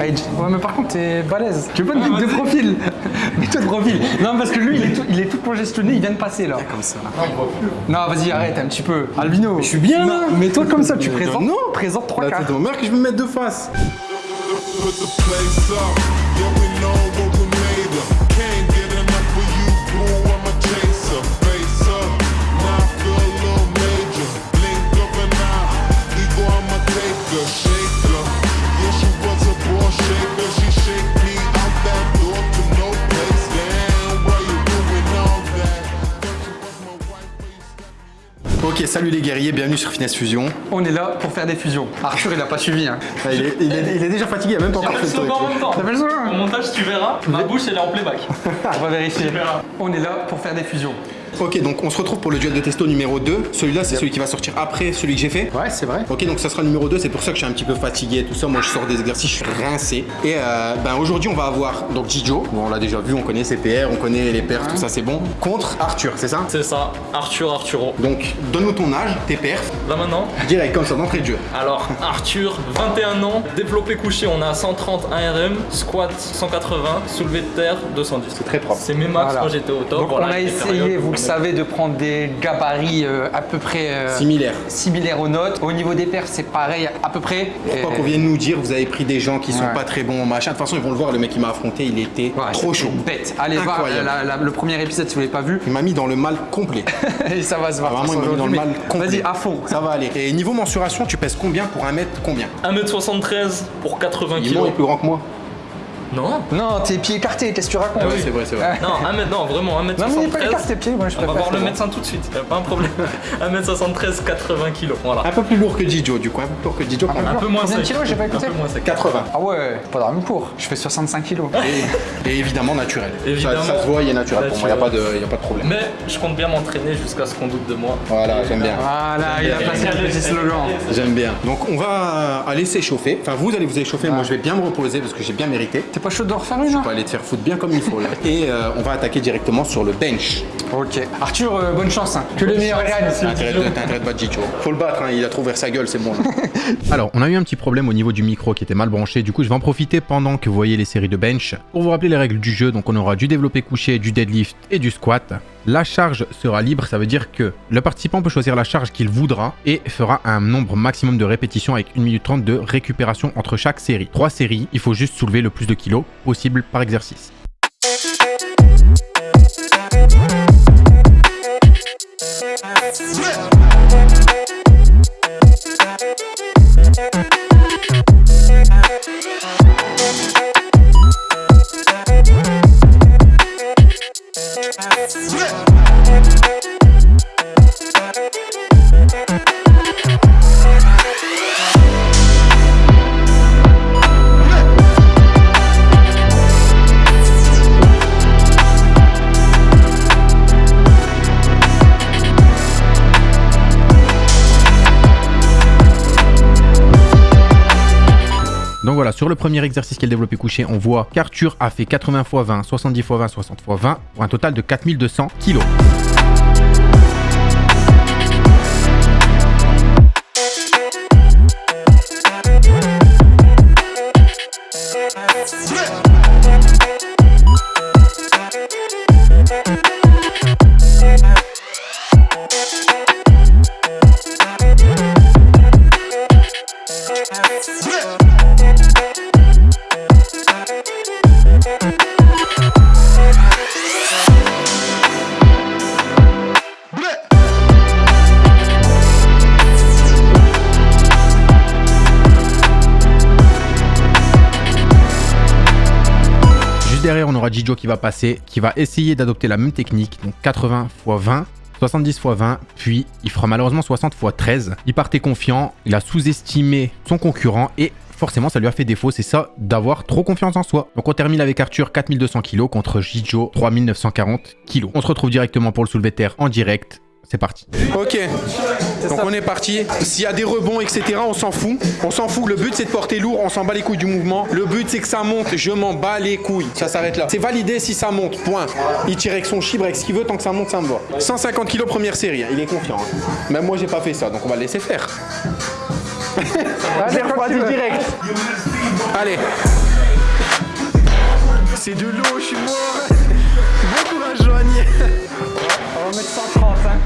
Ouais, mais par contre, t'es balèze. Tu veux pas te mettre de profil? Mets-toi de profil. Non, parce que lui, il est tout, il est tout congestionné, il vient de passer là. Comme ça. Non, vas-y, arrête un petit peu. Albino. je suis bien, là. Mets-toi comme ça, tu Non, présentes. non. Présente trois quarts. c'est ton mère que je vais me mettre de face. Ok, salut les guerriers, bienvenue sur Finesse Fusion. On est là pour faire des fusions. Arthur, il a pas suivi. Hein. Ah, il, est, il est- il est déjà fatigué, il a même pas encore fait le slogan en truc. même temps. Son Au montage, tu verras, ma bouche elle est en playback. On va vérifier. On est là pour faire des fusions. Ok, donc on se retrouve pour le duel de testo numéro 2. Celui-là, c'est celui qui va sortir après celui que j'ai fait. Ouais, c'est vrai. Ok, donc ça sera le numéro 2, c'est pour ça que je suis un petit peu fatigué et tout ça. Moi, je sors des exercices, je suis rincé. Et euh, ben, aujourd'hui, on va avoir donc Jijo. Bon, on l'a déjà vu, on connaît ses PR, on connaît les perfs, tout ça, c'est bon. Contre Arthur, c'est ça? C'est ça, Arthur Arturo. Donc, donne-nous ton âge, tes perfs, Là maintenant, direct, comme ça, d'entrée de jeu. alors Arthur, 21 ans, développé couché, on a 130 ARM, squat 180, soulevé de terre 210. C'est très propre. C'est mes max Voilà. quand j'étais au top. Donc Voilà, on a essayé, vous le on savez, de prendre des gabarits euh, à peu près euh, Similaire. similaires aux nôtres. Au niveau des perfs, c'est pareil à peu près. Euh, qu'on vienne nous dire, vous avez pris des gens qui sont Ouais. pas très bons, machin. De toute façon, ils vont le voir, le mec qui m'a affronté, il était ouais, trop chaud. Bête. Allez voir Incroyable. la- la- le premier épisode si vous l'avez pas vu. Il m'a mis dans le mal complet. Et ça va se voir. Vraiment, il m'a mis dans le mal complet. Vas-y, à fond. Ça va aller. Et niveau mensuration, tu pèses combien pour un mètre combien? 1m73 pour 80 Dis-moi, il kg. est plus grand que moi. Non Non, tes pieds écartés, qu'est-ce que tu racontes Ah ouais, c'est vrai, c'est vrai. non, 1 mètre, non, vraiment, 1m73. Non, mais pas écarte tes pieds, moi je On va préfère. voir le bon. médecin tout de suite, y a pas un problème. 1m73, 80 kg. Voilà. Un peu plus lourd que Jijo, du coup. Un peu plus lourd que Jijo. quand même. Un peu moins sec. kilos, j'ai pas Un écouté peu moins sec. 80. Ah ouais, pas de pour. Je fais 65 kilos. Et, et évidemment naturel. Évidemment. Ça, ça se voit, il est naturel pour moi, il n'y a, pas de- y a pas de problème. Mais je compte bien m'entraîner jusqu'à ce qu'on doute de moi. Voilà, j'aime bien. Voilà, il a placé le petit slogan. J'aime bien. Donc on va aller s'échauffer. Enfin, vous allez vous échauffer. Moi, je vais bien me reposer parce que j'ai bien mérité. Pas chaud de refaire une On va aller te faire foutre bien comme il faut là. Et euh, on va attaquer directement sur le bench. Ok. Arthur, euh, bonne chance. hein. Que le meilleur gagne. T'as intérêt de t'as intérêt de battre Jijo. Faut le battre, hein, il a trop ouvert sa gueule, c'est bon. Alors, on a eu un petit problème au niveau du micro qui était mal branché. Du coup, je vais en profiter pendant que vous voyez les séries de bench pour vous rappeler les règles du jeu. Donc, on aura du développé couché, du deadlift et du squat. La charge sera libre, ça veut dire que le participant peut choisir la charge qu'il voudra et fera un nombre maximum de répétitions avec 1 minute 30 de récupération entre chaque série. Trois séries, il faut juste soulever le plus de kilos possible par exercice. Sur le premier exercice qui est couché, on voit qu'Arthur a fait 80 x 20, 70 x 20, 60 x 20, pour un total de 4200 kilos. Derrière, on aura Jijo qui va passer, qui va essayer d'adopter la même technique, donc 80 x 20. 70 x 20, puis il fera malheureusement 60 x 13. Il partait confiant, il a sous-estimé son concurrent et forcément ça lui a fait défaut, c'est ça d'avoir trop confiance en soi. Donc on termine avec Arthur 4200 kg contre Jijo 3940 kg. On se retrouve directement pour le soulevé terre en direct. C'est parti. Ok, donc on est parti. S'il y a des rebonds, etc., on s'en fout. On s'en fout. Le but, c'est de porter lourd. On s'en bat les couilles du mouvement. Le but, c'est que ça monte. Je m'en bats les couilles. Ça s'arrête là. C'est validé si ça monte. Point. Il tire avec son chibre, avec ce qu'il veut. Tant que ça monte, ça me va. 150 kilos première série. Il est confiant. hein. Même moi, j'ai pas fait ça. Donc on va le laisser faire. Refroidi direct. Allez. C'est de l'eau, je suis mort. Bon courage, Joanie. Mettre 130. Hein.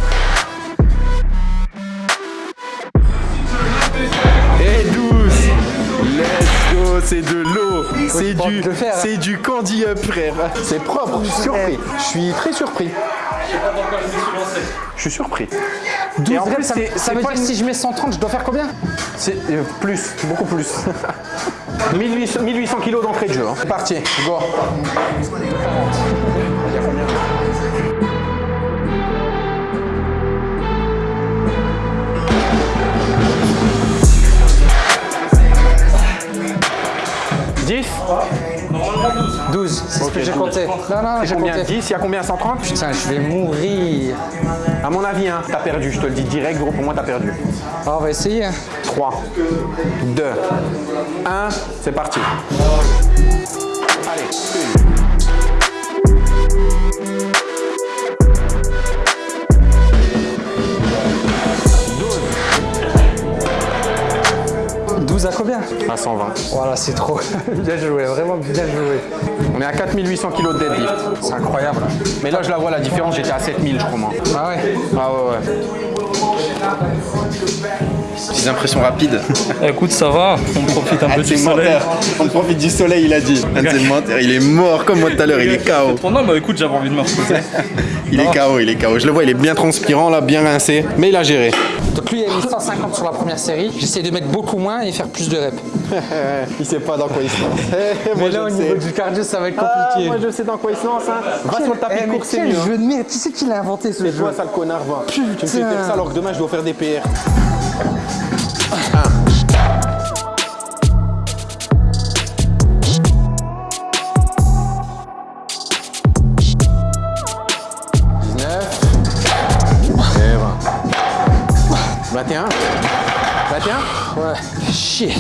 Et douce. Let's go, c'est de l'eau. C'est du, hein. c'est du candy up, frère. C'est propre, je suis surpris. Je suis très surpris. Je suis surpris. 12 Et en plus, ça, ça veut dire que si je mets 130, je dois faire combien? C'est euh, plus, beaucoup plus. 1800, 1800 kilos d'entrée de jeu. hein. C'est parti, go. 10 12, c'est okay, ce que j'ai compté. 10, il y a combien? 130 Putain, je vais mourir. À mon avis, hein, t'as perdu, je te le dis direct, gros, pour moi, t'as perdu. Ah, on va essayer. 3, 2, 1, c'est parti. Allez, 120. Voilà, c'est trop. bien joué, vraiment bien joué. On est à 4800 kg de deadlift. C'est incroyable. Mais là, je la vois la différence. J'étais à 7000, je crois. Moi. Ah ouais Ah ouais, ouais. Petites impressions rapides. Écoute, ça va, on profite un peu du soleil. On profite du soleil, il a dit. il est mort comme moi tout à l'heure, il est KO. Non, mais écoute, j'avais envie de me reposer. il est KO, il est KO. Je le vois, il est bien transpirant là, bien rincé, mais il a géré. Donc lui, il a mis 150 sur la première série. J'essaie de mettre beaucoup moins et faire plus de reps. il sait pas dans quoi il se lance. Mais moi, là, au niveau du cardio, ça va être Ah, compliqué. moi je sais dans quoi il se lance. Hein. Va sur le tapis Eh, mais c'est quel mieux. hein. jeu de merde Qui c'est qui l'a inventé ce jeu toi, sale connard, va. Tu me fais faire ça alors que demain je dois faire des PR. Chier.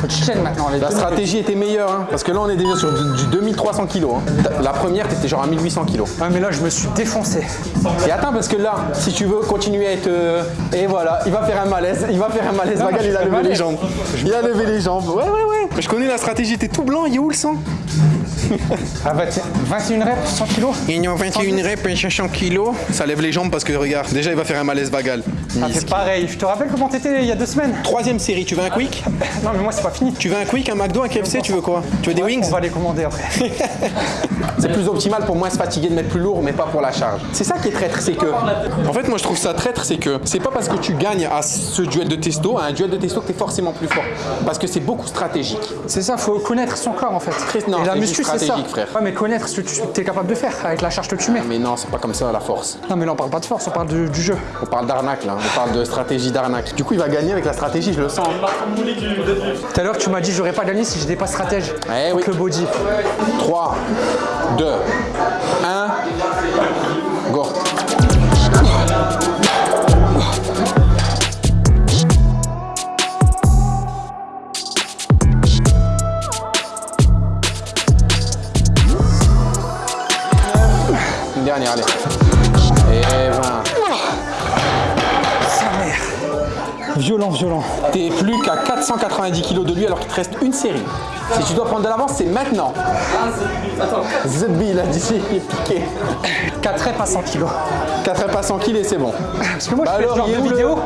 Faut que je tienne maintenant. Les La stratégie était meilleure, hein, parce que là on est déjà sur du, du 2300 kilos. hein. La première, t'étais genre à 1800 kilos. Ouais, mais là, je me suis défoncé. Et attends, parce que là, si tu veux continuer à être. euh, et voilà, il va faire un malaise, il va faire un malaise. Magal, il a levé les malaise. jambes. Il a levé les jambes. Ouais, ouais, ouais. Mais je connais la stratégie, t'es tout blanc, il est où le sang? Ah, 21 21 reps, 100 kilos? Il y a 21 reps, 500 kilos. Ça lève les jambes parce que regarde, déjà il va faire un malaise vagal. Ah, c'est pareil. Je te rappelle comment t'étais il y a deux semaines Troisième série, tu veux un quick Non, mais moi, c'est pas fini. Tu veux un quick, un McDo, un KFC, tu veux quoi Tu veux des wings On va les commander après. C'est plus optimal pour moins se fatiguer de mettre plus lourd, mais pas pour la charge. C'est ça qui est traître, c'est que. En fait, moi je trouve ça traître, c'est que c'est pas parce que tu gagnes à ce duel de testo, à un duel de testo, que t'es forcément plus fort. Parce que c'est beaucoup stratégique. C'est ça, faut connaître son corps en fait. non, Et la c'est muscu, c'est ça. stratégique, frère. Ouais, mais connaître ce que tu es capable de faire avec la charge que tu mets. Mais non, c'est pas comme ça la force. Non, mais là, on parle pas de force, on parle de- du jeu. On parle d'arnaque là, on parle de stratégie d'arnaque. Du coup, il va gagner avec la stratégie, je le sens. Tout à l'heure, tu m'as dit, j'aurais pas gagné si j'étais pas stratège. Eh oui. Le body. 3, 2, 1, go. Une dernière, allez. Et 20. Violent, violent. T'es plus qu'à 490 kilos de lui alors qu'il te reste une série. Si tu dois prendre de l'avance, c'est maintenant. Zebbi, il a dit, il est piqué. 4 reps à 100 kilos. 4 reps à 100 kilos et c'est bon. Parce que moi, Bah je fais alors, ce genre de le- vidéo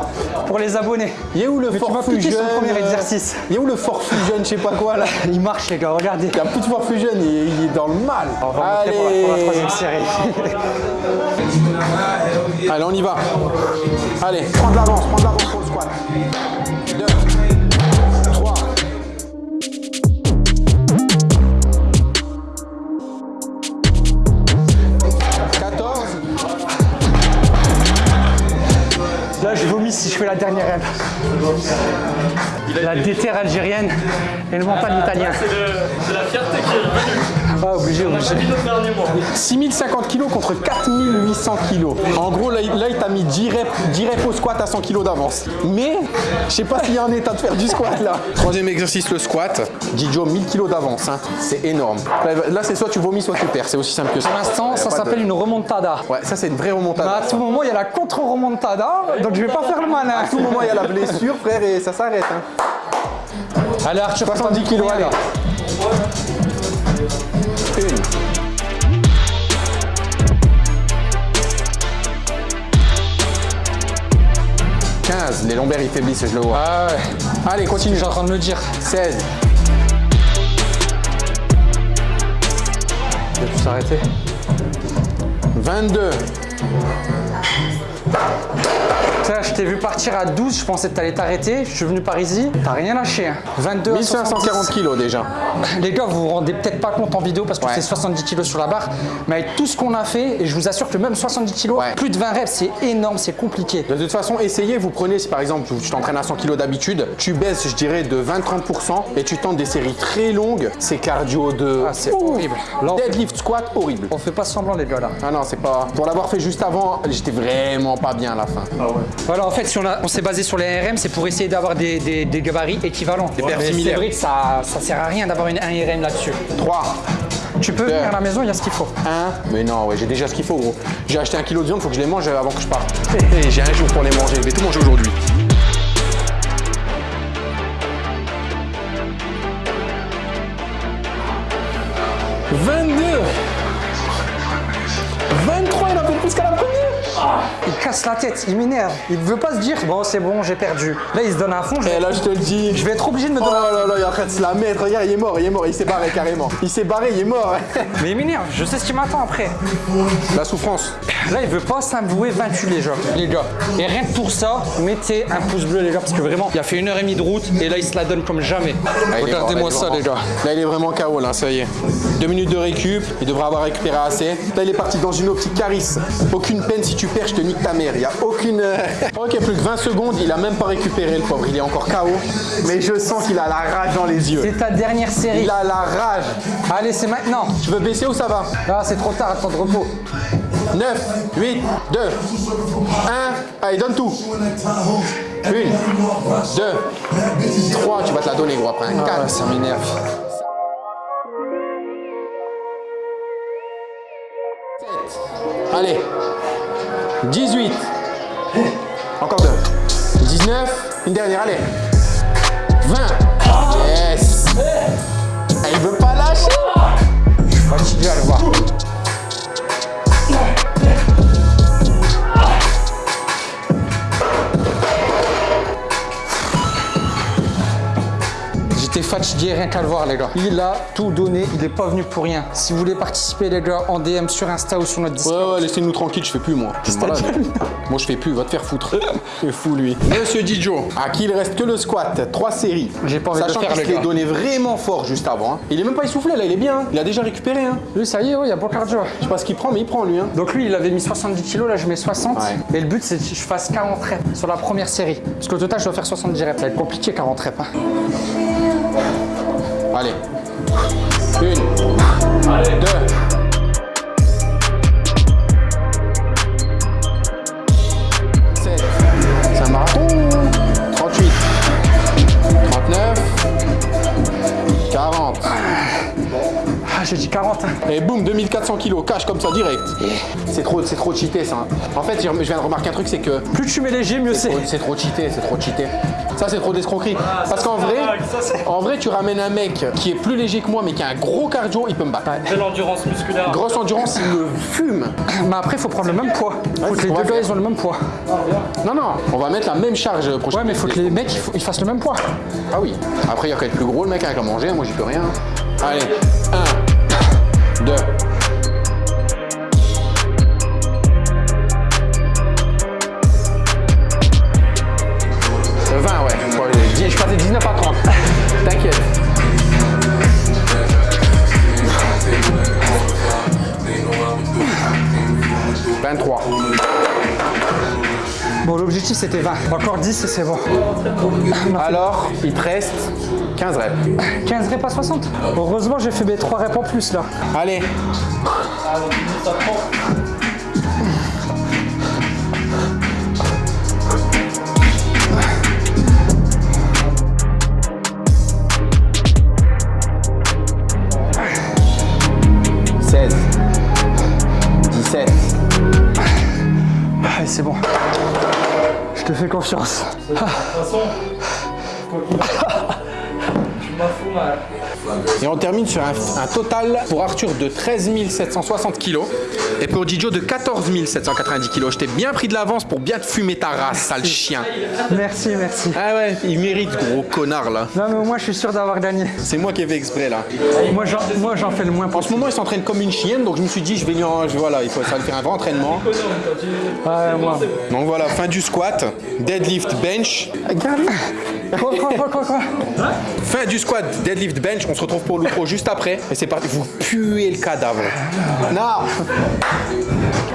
pour les abonnés. Il est où le fusion sur le premier euh, exercice. Il est où le fort fusion, je sais pas quoi là Il marche, les gars, regardez. Il y a plus de fort fusion, il est, il est dans le mal. On va montrer pour la, pour la troisième série. Allez, on y va. Allez, prends de l'avance, prends de l'avance La déterre algérienne et le mental italien. C'est le- c'est la fierté qui est revenue. Ah, obligé, obligé. pas mis notre dernier mois. 6050 kilos contre 4800 kilos. En gros, là, il- là, il t'a mis 10 reps, 10 reps au squat à 100 kilos d'avance. Mais, je sais pas s'il y a un état de faire du squat là. Troisième exercice, le squat. Didio, 1000 kilos d'avance. hein. C'est énorme. Là, là, c'est soit tu vomis, soit tu perds. C'est aussi simple que ça. Pour l'instant, ça de- s'appelle une remontada. Ouais, ça, c'est une vraie remontada. à tout moment, il y a la contre-remontada, donc je vais pas faire le malin. À tout moment, il y a la blessure. frère, et ça s'arrête. Hein. Allez, Arthur, 70 kilos, allez. 15, les lombaires ils faiblissent, je le vois. Ah ouais. Allez, continue. Suis en train de me dire. 16, Je vais plus s'arrêter. 22, Tiens, je t'ai vu partir à 12, je pensais que t'allais t'arrêter. Je suis venu par ici, t'as rien lâché. hein. 22 à 1540 70. kilos déjà. Les gars, vous vous rendez peut-être pas compte en vidéo parce que Ouais. c'est 70 kilos sur la barre, mais avec tout ce qu'on a fait, et je vous assure que même 70 kilos, Ouais. plus de 20 reps, c'est énorme, c'est compliqué. De toute façon, essayez, vous prenez, si par exemple tu t'entraînes à 100 kg d'habitude, tu baisses, je dirais, de 20-30% et tu tentes des séries très longues, c'est cardio de. Ah, c'est horrible. Là, Deadlift squat, horrible. On fait pas semblant, les gars, là. Ah non, c'est pas. Pour l'avoir fait juste avant, j'étais vraiment pas bien à la fin. Voilà, en fait, si on, s'est basé sur les RM, c'est pour essayer d'avoir des, des- des gabarits équivalents. Mais C'est similaires. ça, ça sert à rien d'avoir une- un RM là-dessus. 3, Tu peux venir à la maison, il y a ce qu'il faut. 1. Mais non, ouais, j'ai déjà ce qu'il faut, gros. J'ai acheté un kilo de viande, faut que je les mange avant que je parte. J'ai un jour pour les manger, je vais tout manger aujourd'hui. « 22 23, Il casse la tête, il m'énerve. Il veut pas se dire, bon, c'est bon, j'ai perdu. Là, il se donne à fond. Je Et vais, là, je te le dis. je vais être obligé de me Oh donner à là là, il est en train de se la mettre. Regarde, il est mort, il est mort, il s'est barré carrément. Il s'est barré, il est mort. Mais il m'énerve, je sais ce qui m'attend après. La souffrance. Là, il veut pas s'avouer vaincu, les gars. Les gars. Et rien que pour ça, mettez un pouce bleu, les gars, parce que vraiment, il a fait une heure et demie de route et là, il se la donne comme jamais. Ah, Regardez-moi ça, vraiment- les gars. Là, il est vraiment KO, là, ça y est. Deux minutes de récup, il devrait avoir récupéré assez. Là, il est parti dans une optique carisse. Aucune peine, si tu perds, je te nique ta mère. Il y a aucune. euh, ok, plus que 20 secondes, il a même pas récupéré le pauvre. Il est encore KO. Mais je sens qu'il a la rage dans les yeux. C'est ta dernière série. Il a la rage. Allez, c'est maintenant. Tu veux baisser ou ça va? Là, c'est trop tard, temps de repos. 9, 8, 2, 1. Allez, donne tout. 1, 2, 3. Tu vas te la donner, gros, après. 4. Ah, ça m'énerve. Allez. 18. Encore deux. 19. Une dernière, allez. 20. Yes. Il veut pas lâcher. Fatigué à le voir. Fatigué rien qu'à le voir les gars. Il a tout donné, il est pas venu pour rien. Si vous voulez participer les gars en DM sur Insta ou sur notre Discord. Ouais, ouais, laissez-nous tranquille, je fais plus moi. Malade. Moi je fais plus, va te faire foutre. C'est fou lui. Monsieur Dijo, à qui il reste que le squat, trois séries. J'ai pas envie de Sachant le faire, qu'il les gars. donné vraiment fort juste avant. hein. Il est même pas essoufflé là, il est bien. hein. Il a déjà récupéré. Hein. Lui ça y est, ouais, il y a bon cardio. Je sais pas ce qu'il prend, mais il prend lui. Hein. Donc lui il avait mis 70 kilos, là je mets 60. Ouais. Et le but c'est que je fasse 40 reps sur la première série. Parce qu'au total je dois faire 70 reps. Ça va être compliqué 40 reps. hein. Allez. Une. Deux. J'ai dit 40. hein. Et boum, 2400 kilos, cash comme ça direct. C'est trop, c'est trop cheaté ça. En fait, je viens de remarquer un truc, c'est que Plus tu mets léger, mieux c'est. C'est trop cheaté, c'est trop cheaté. Ça, c'est trop d'escroquerie. Parce qu'en vrai, en vrai, tu ramènes un mec qui est plus léger que moi, mais qui a un gros cardio, il peut me battre. De l'endurance musculaire. Grosse endurance, il me fume. Mais après faut prendre le même poids. Faut que les deux gars ils ont le même poids. Non, non, on va mettre la même charge prochaine. Ouais mais faut que les mecs ils fassent le même poids. Ah oui. Après, il y a qu'à être plus gros, le mec avec à manger, moi, j'y peux rien. Allez, 1, 2. Le 20, ouais. Ouais, j'ai dit- Je passais 19 à 30. T'inquiète. « 23. Bon l'objectif c'était 20. Encore 10 et c'est bon. Alors, il te reste 15 reps. 15 reps à 60. Heureusement j'ai fait mes 3 reps en plus là. Allez. Seize. Dix-sept. Allez c'est bon. Je Je te fais confiance. De toute façon, Et on termine sur un, un total pour Arthur de 13 760 kg et pour Didio de 14 790 kg. Je t'ai bien pris de l'avance pour bien te fumer ta race, sale chien. Merci, merci. Ah ouais, il mérite, gros connard là. Non, mais moins, je suis sûr d'avoir gagné. C'est moi qui ai fait exprès là. Moi, j'en, moi, fais le moins En ce moment, il s'entraîne comme une chienne, donc je me suis dit, je vais lui en. Voilà, il faut ça lui faire un vrai entraînement. Ouais, moi. Donc voilà, fin du squat, deadlift bench. Regarde. Quoi, quoi, quoi, quoi, quoi Fin du squat, deadlift bench. On se retrouve pour l'outro juste après. Et c'est parti. Vous puez le cadavre. Non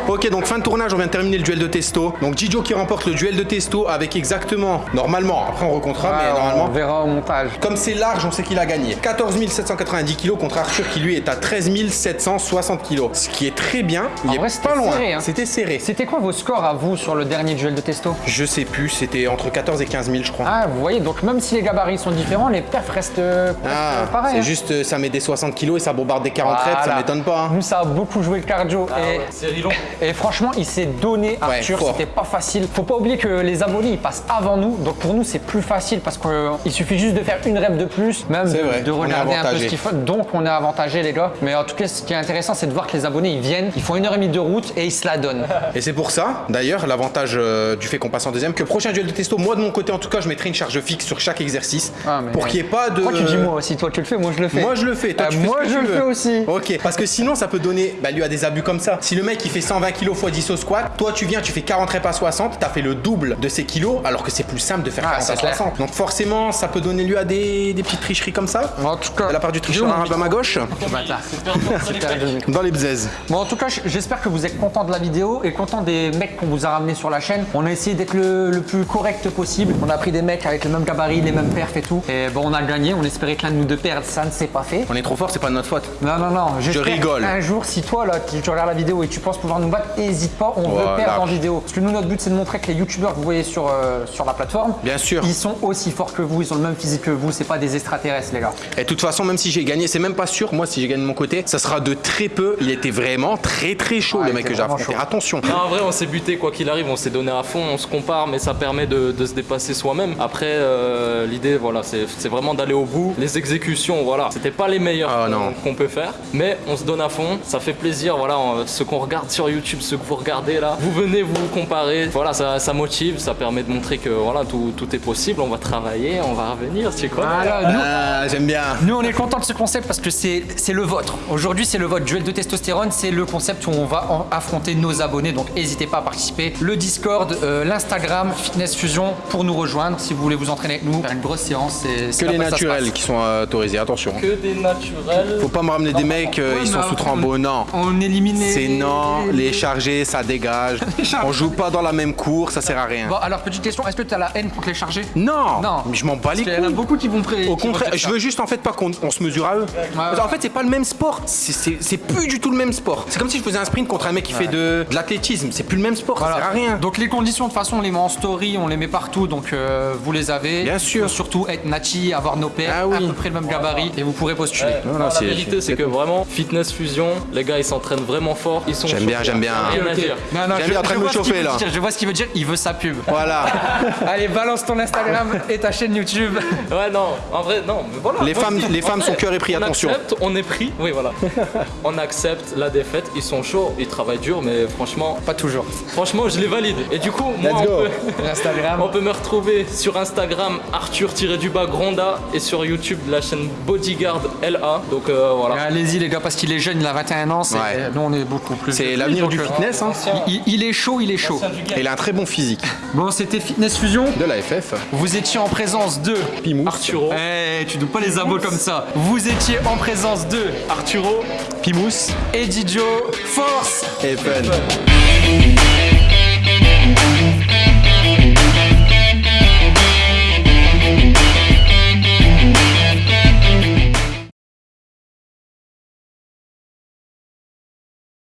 Ok, donc fin de tournage, on vient de terminer le duel de testo. Donc Gijo qui remporte le duel de testo avec exactement, normalement, après on recomptera, mais normalement, On verra au montage. Comme c'est large, on sait qu'il a gagné. 14 790 kg contre Arthur qui lui est à 13 760 kg. Ce qui est très bien. Il En est vrai, pas loin. serré, hein. C'était serré. C'était quoi vos scores à vous sur le dernier duel de testo? Je sais plus, c'était entre 14 et 15 000, je crois. Ah, vous voyez, donc même si les gabarits sont différents, les perfs restent, euh, Ah, pareils. c'est hein. juste, euh, ça met des 60 kg et ça bombarde des 40 reps, ça Voilà. m'étonne pas. hein. Nous, ça a beaucoup joué le cardio. et, C'est Rilon. et franchement, il s'est donné, Arthur. fort. C'était pas facile. Faut pas oublier que les abonnés, ils passent avant nous. Donc pour nous, c'est plus facile parce qu'il suffit juste de faire une rep de plus, même de, vrai, regarder un peu ce qu'ils font. Donc on est avantagé, les gars. Mais en tout cas, ce qui est intéressant, c'est de voir que les abonnés, ils viennent, ils font une heure et demie de route et ils se la donnent. Et c'est pour ça, d'ailleurs, l'avantage euh, du fait qu'on passe en deuxième, que prochain duel de testo, moi de mon côté en tout cas, je mettrai une charge fixe sur chaque exercice Ah, mais- pour qu'il n'y ait pas de. Pourquoi tu dis moi aussi Toi, tu le fais, moi, je le fais. Moi je le fais, toi Euh, tu fais moi, ce que je tu le veux. fais aussi. Ok, parce que sinon ça peut donner bah, lieu à des abus comme ça. Si le mec il fait 120 kg x 10 au squat, toi tu viens, tu fais 40 reps à 60, t'as fait le double de ces kilos, alors que c'est plus simple de faire Ah, 40 à c'est clair. 60. Donc forcément ça peut donner lieu à des, des petites tricheries comme ça. En tout cas, De la part du tricheur arabe à ma gauche, perdu. dans les bzaises. Bon, en tout cas, j'espère que vous êtes content de la vidéo et content des mecs qu'on vous a ramenés sur la chaîne. On a essayé d'être le, le plus correct possible. On a pris des mecs avec le même gabarit, les mêmes perfs et tout. Et bon, on a gagné. On espérait que l'un de nous deux perde. Ça ne s'est pas fait. On est trop fort, c'est pas de notre faute. Non, non, non. j'espère rigole. Un jour, si toi, là, tu tu regardes la vidéo et tu penses pouvoir nous battre, n'hésite pas. On Voilà. veut perdre en vidéo. Parce que nous, notre but, c'est de montrer que les youtubeurs que vous voyez sur, euh, sur la plateforme, Bien sûr. ils sont aussi forts que vous. Ils ont le même physique que vous. C'est pas des extraterrestres, les gars. Et de toute façon, même si j'ai gagné, c'est même pas sûr, moi si j'ai gagné de mon côté, ça sera de très peu. Il était vraiment très très chaud Ouais, le mec que j'ai affronté. chaud. Attention. Non, en vrai, on s'est buté quoi qu'il arrive, on s'est donné à fond, on se compare, mais ça permet de, de se dépasser soi-même. Après, euh, l'idée, voilà, c'est c'est vraiment d'aller au bout. Les exécutions, voilà, c'était pas les meilleures Ah, qu'on- peut faire, mais on se donne à fond, ça fait plaisir, voilà, on- ce qu'on regarde sur YouTube, ce que vous regardez là, vous venez vous comparer, voilà, ça, ça motive, ça permet de montrer que voilà, tout, tout est possible, on va travailler, on va revenir, tu connais. Voilà, nous, Ah, j'aime bien. Nous, on est content de ce concept parce que c'est c'est le vôtre. Aujourd'hui, c'est le vôtre. Duel de testostérone, c'est le concept où on va en- affronter nos abonnés. Donc, n'hésitez pas à participer. Le Discord, euh, l'Instagram, Fitness Fusion pour nous rejoindre si vous voulez vous entraîner avec nous. Faire une grosse séance. Que les naturels qui sont euh, autorisés, attention. Que des naturels. Faut pas me ramener des mecs, euh, Ouais, ils sont sous trambo, non. On élimine les- C'est non, les- chargés, ça dégage. chargés. On joue pas dans la même cour, ça sert à rien. Bon, alors, petite question. Est-ce que tu as la haine contre les chargés? Non, Non. mais je m'en bats les Parce qu'il y en a couilles. beaucoup qui vont pré- Au contraire, je veux juste en fait pas qu'on on se mesure à eux. Qu'en fait, c'est pas le même sport. C'est- plus du tout le même sport. C'est comme si je faisais un sprint contre un mec qui fait de, l'athlétisme. C'est plus le même sport, ça sert à rien. Donc les conditions de toute façon on les met en story, on les met partout, donc euh, vous les avez. Bien sûr. surtout être nachi, avoir nos pairs, Ah oui. à peu près le même gabarit et vous pourrez postuler. Ouais, la vérité, c'est- que vraiment, fitness fusion, les gars, ils s'entraînent vraiment fort. Ils sont J'aime bien, j'aime bien. Non, non, J'aime je- bien en train je de me vois ce qu'il chauffer, veut là. dire, Je vois ce qu'il veut dire, il veut sa pub. Voilà. Allez, balance ton Instagram et ta chaîne YouTube. Ouais, non, en vrai, non, mais voilà. Les femmes- les femmes sont cœur et prix, on attention. Accepte, on est pris, oui, voilà. on accepte la défaite, ils sont chauds, ils travaillent dur, mais franchement, Pas toujours. franchement, je les valide. Et du coup, moi, on peut, on peut me retrouver sur Instagram Arthur-du-bas Gronda et sur YouTube la chaîne Bodyguard LA. Donc euh, voilà. Allez-y les gars parce qu'il est jeune, il a 21 ans, c'est- Ouais. nous on est beaucoup plus. C'est l'avenir du euh, fitness. Hein. Il, il est chaud, il est chaud. Et il a un très bon physique. Bon, c'était Fitness Fusion. De la FF. Vous étiez en présence de Pimous. Arturo. Eh, tu dois pas les abos comme ça. Vous étiez en présence de Arturo. Pimous Eddie Joe Force. et Fun.